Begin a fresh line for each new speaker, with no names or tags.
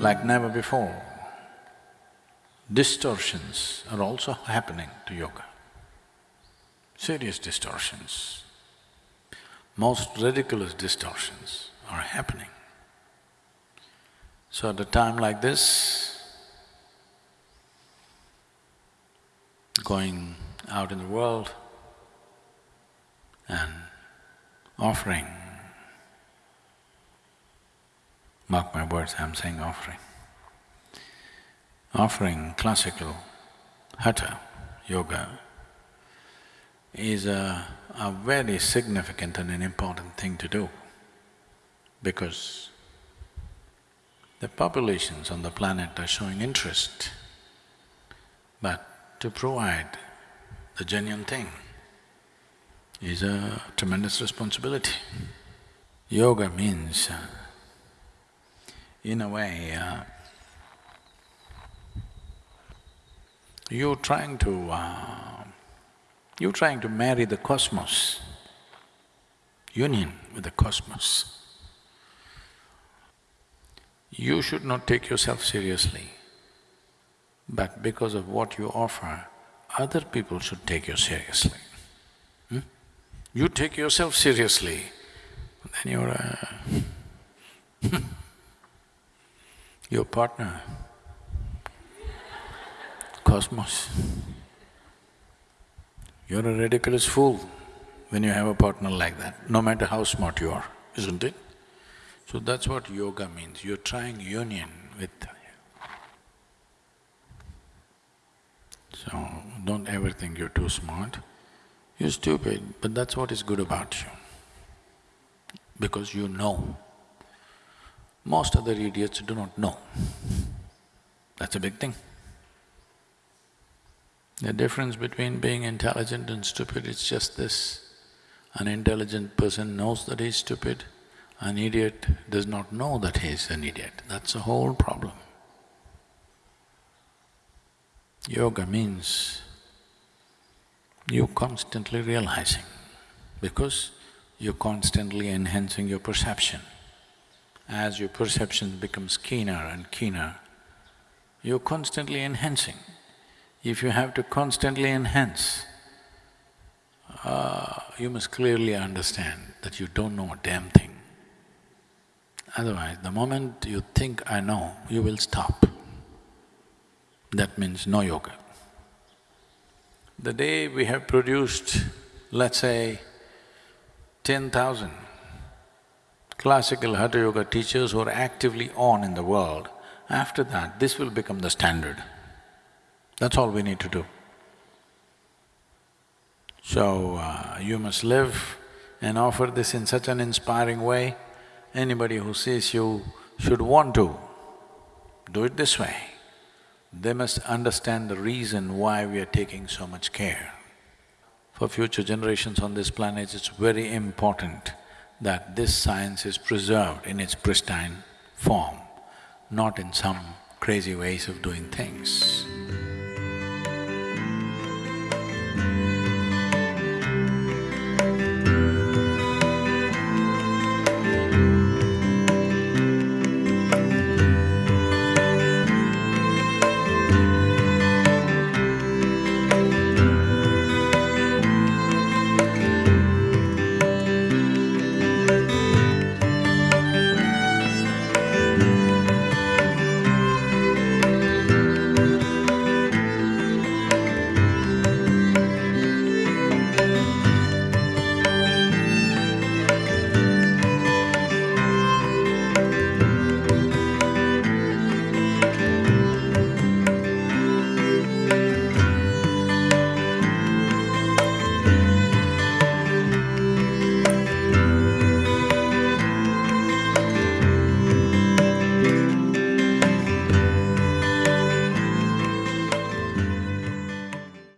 like never before. Distortions are also happening to yoga, serious distortions. Most ridiculous distortions are happening. So at a time like this, going out in the world and offering Mark my words, I'm saying offering. Offering classical hatha yoga is a, a very significant and an important thing to do because the populations on the planet are showing interest, but to provide the genuine thing is a tremendous responsibility. Yoga means in a way, uh, you're trying to… Uh, you're trying to marry the cosmos, union with the cosmos. You should not take yourself seriously, but because of what you offer, other people should take you seriously. Hmm? You take yourself seriously, then you're a your partner, cosmos. You're a ridiculous fool when you have a partner like that, no matter how smart you are, isn't it? So that's what yoga means, you're trying union with So don't ever think you're too smart, you're stupid, but that's what is good about you. Because you know most other idiots do not know. That's a big thing. The difference between being intelligent and stupid is just this. An intelligent person knows that he's stupid, an idiot does not know that he's an idiot. That's the whole problem. Yoga means you constantly realizing because you're constantly enhancing your perception as your perception becomes keener and keener, you're constantly enhancing. If you have to constantly enhance, uh, you must clearly understand that you don't know a damn thing. Otherwise, the moment you think, I know, you will stop. That means no yoga. The day we have produced, let's say, ten thousand classical Hatha Yoga teachers who are actively on in the world, after that, this will become the standard. That's all we need to do. So, uh, you must live and offer this in such an inspiring way, anybody who sees you should want to do it this way. They must understand the reason why we are taking so much care. For future generations on this planet, it's very important that this science is preserved in its pristine form, not in some crazy ways of doing things.